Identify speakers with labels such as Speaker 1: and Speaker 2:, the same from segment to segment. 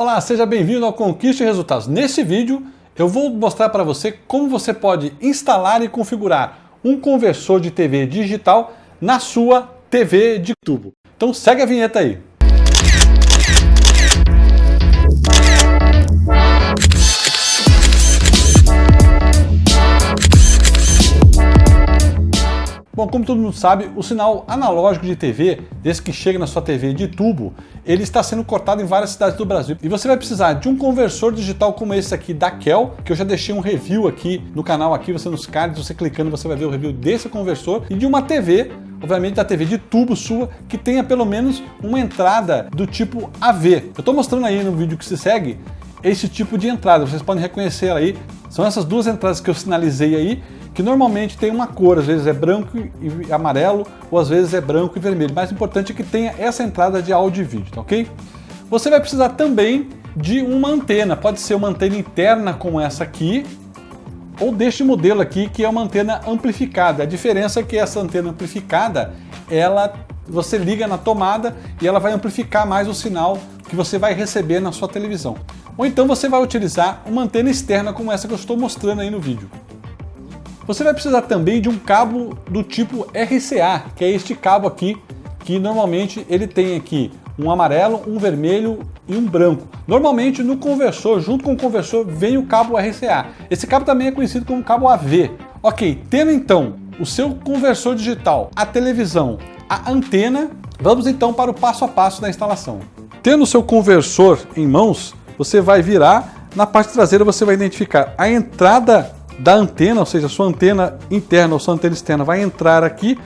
Speaker 1: Olá, seja bem-vindo ao Conquiste Resultados. Neste vídeo eu vou mostrar para você como você pode instalar e configurar um conversor de TV digital na sua TV de tubo. Então segue a vinheta aí. Bom, como todo mundo sabe, o sinal analógico de TV, desde que chega na sua TV de tubo, ele está sendo cortado em várias cidades do Brasil. E você vai precisar de um conversor digital como esse aqui da Kel, que eu já deixei um review aqui no canal, aqui você nos cards, você clicando, você vai ver o review desse conversor, e de uma TV, obviamente da TV de tubo sua, que tenha pelo menos uma entrada do tipo AV. Eu estou mostrando aí no vídeo que se segue, esse tipo de entrada, vocês podem reconhecer aí, são essas duas entradas que eu sinalizei aí, que normalmente tem uma cor, às vezes é branco e amarelo, ou às vezes é branco e vermelho. Mais importante é que tenha essa entrada de áudio e vídeo, tá ok? Você vai precisar também de uma antena, pode ser uma antena interna como essa aqui, ou deste modelo aqui que é uma antena amplificada. A diferença é que essa antena amplificada, ela você liga na tomada e ela vai amplificar mais o sinal que você vai receber na sua televisão. Ou então você vai utilizar uma antena externa como essa que eu estou mostrando aí no vídeo. Você vai precisar também de um cabo do tipo RCA, que é este cabo aqui, que normalmente ele tem aqui um amarelo, um vermelho e um branco. Normalmente no conversor, junto com o conversor, vem o cabo RCA. Esse cabo também é conhecido como cabo AV. Ok, tendo então o seu conversor digital, a televisão, a antena, vamos então para o passo a passo da instalação. Tendo o seu conversor em mãos, você vai virar, na parte traseira você vai identificar a entrada da antena, ou seja, sua antena interna ou sua antena externa vai entrar aqui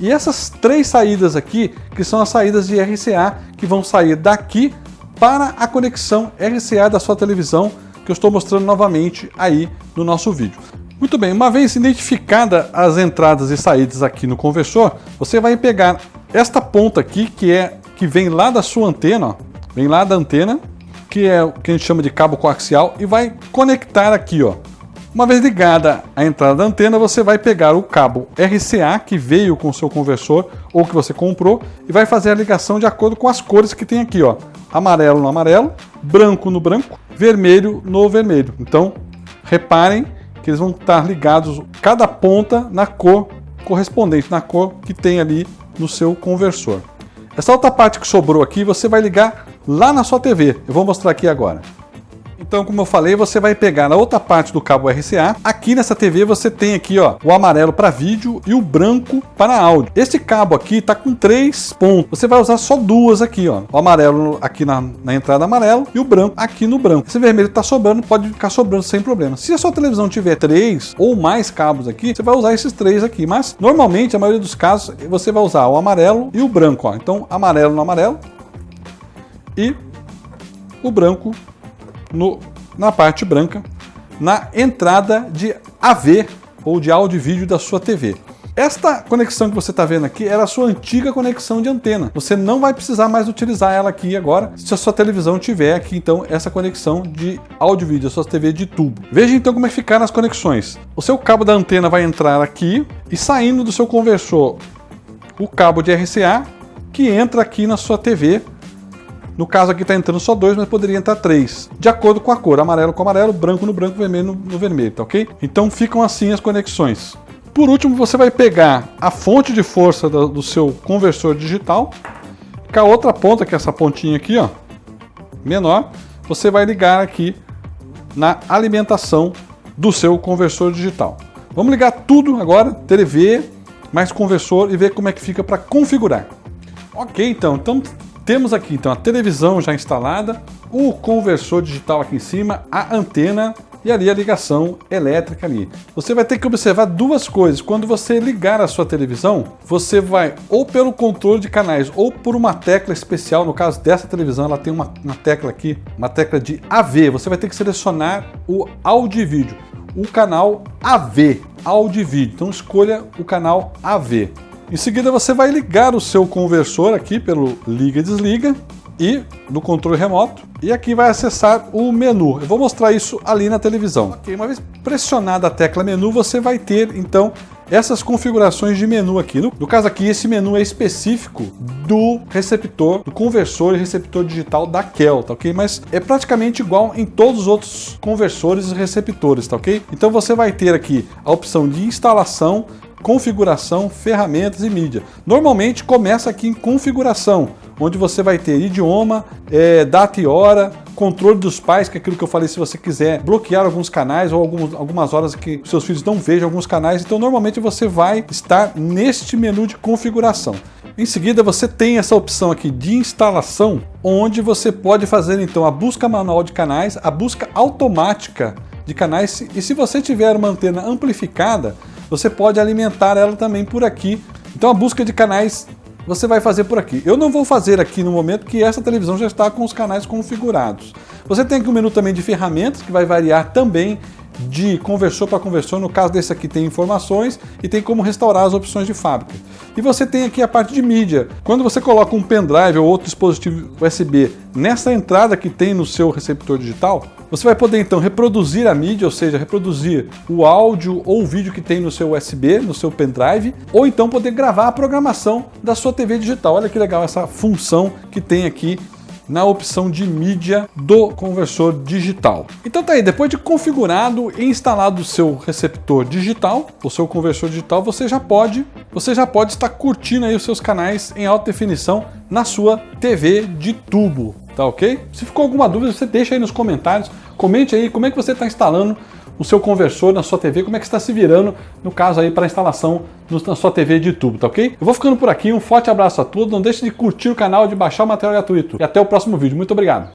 Speaker 1: e essas três saídas aqui, que são as saídas de RCA, que vão sair daqui para a conexão RCA da sua televisão, que eu estou mostrando novamente aí no nosso vídeo. Muito bem, uma vez identificada as entradas e saídas aqui no conversor, você vai pegar esta ponta aqui, que é que vem lá da sua antena, ó, vem lá da antena, que é o que a gente chama de cabo coaxial, e vai conectar aqui, ó, uma vez ligada a entrada da antena, você vai pegar o cabo RCA que veio com o seu conversor ou que você comprou e vai fazer a ligação de acordo com as cores que tem aqui, ó. Amarelo no amarelo, branco no branco, vermelho no vermelho. Então, reparem que eles vão estar ligados cada ponta na cor correspondente, na cor que tem ali no seu conversor. Essa outra parte que sobrou aqui, você vai ligar lá na sua TV. Eu vou mostrar aqui agora. Então, como eu falei, você vai pegar na outra parte do cabo RCA. Aqui nessa TV você tem aqui ó, o amarelo para vídeo e o branco para áudio. Esse cabo aqui está com três pontos. Você vai usar só duas aqui, ó. O amarelo aqui na, na entrada amarelo e o branco aqui no branco. Esse vermelho está sobrando, pode ficar sobrando sem problema. Se a sua televisão tiver três ou mais cabos aqui, você vai usar esses três aqui. Mas normalmente, a maioria dos casos, você vai usar o amarelo e o branco. Ó. Então, amarelo no amarelo e o branco no, na parte branca, na entrada de AV ou de áudio e vídeo da sua TV. Esta conexão que você está vendo aqui era a sua antiga conexão de antena. Você não vai precisar mais utilizar ela aqui agora, se a sua televisão tiver aqui então essa conexão de áudio e vídeo, a sua TV de tubo. Veja então como é que ficaram as conexões. O seu cabo da antena vai entrar aqui e saindo do seu conversor o cabo de RCA que entra aqui na sua TV no caso aqui está entrando só dois, mas poderia entrar três. De acordo com a cor, amarelo com amarelo, branco no branco, vermelho no, vermelho, tá ok? Então ficam assim as conexões. Por último, você vai pegar a fonte de força do, do seu conversor digital, com a outra ponta, que é essa pontinha aqui, ó, menor, você vai ligar aqui na alimentação do seu conversor digital. Vamos ligar tudo agora, TV, mais conversor e ver como é que fica para configurar. Ok, então, então temos aqui então a televisão já instalada, o conversor digital aqui em cima, a antena e ali a ligação elétrica ali. Você vai ter que observar duas coisas. Quando você ligar a sua televisão, você vai ou pelo controle de canais ou por uma tecla especial, no caso dessa televisão, ela tem uma, uma tecla aqui, uma tecla de AV. Você vai ter que selecionar o áudio e vídeo, o canal AV, áudio e vídeo. Então escolha o canal AV. Em seguida você vai ligar o seu conversor aqui pelo liga e desliga e no controle remoto e aqui vai acessar o menu. Eu vou mostrar isso ali na televisão. Ok, uma vez pressionada a tecla menu, você vai ter então essas configurações de menu aqui. No, no caso aqui, esse menu é específico do receptor, do conversor e receptor digital da Kel, tá ok? Mas é praticamente igual em todos os outros conversores e receptores, tá ok? Então você vai ter aqui a opção de instalação, configuração, ferramentas e mídia. Normalmente começa aqui em configuração, onde você vai ter idioma, é, data e hora, controle dos pais, que é aquilo que eu falei, se você quiser bloquear alguns canais ou alguns, algumas horas que seus filhos não vejam alguns canais, então normalmente você vai estar neste menu de configuração. Em seguida você tem essa opção aqui de instalação, onde você pode fazer então a busca manual de canais, a busca automática de canais, e se você tiver uma antena amplificada, você pode alimentar ela também por aqui. Então a busca de canais você vai fazer por aqui. Eu não vou fazer aqui no momento que essa televisão já está com os canais configurados. Você tem aqui um menu também de ferramentas, que vai variar também de conversor para conversor, no caso desse aqui tem informações e tem como restaurar as opções de fábrica. E você tem aqui a parte de mídia. Quando você coloca um pendrive ou outro dispositivo USB nessa entrada que tem no seu receptor digital, você vai poder então reproduzir a mídia, ou seja, reproduzir o áudio ou o vídeo que tem no seu USB, no seu pendrive, ou então poder gravar a programação da sua TV digital. Olha que legal essa função que tem aqui na opção de mídia do conversor digital. Então tá aí, depois de configurado e instalado o seu receptor digital, o seu conversor digital, você já pode, você já pode estar curtindo aí os seus canais em alta definição na sua TV de tubo, tá ok? Se ficou alguma dúvida, você deixa aí nos comentários, comente aí como é que você está instalando o seu conversor na sua TV, como é que está se virando, no caso aí, para instalação na sua TV de tubo, tá ok? Eu vou ficando por aqui, um forte abraço a todos, não deixe de curtir o canal, de baixar o material gratuito. E até o próximo vídeo. Muito obrigado!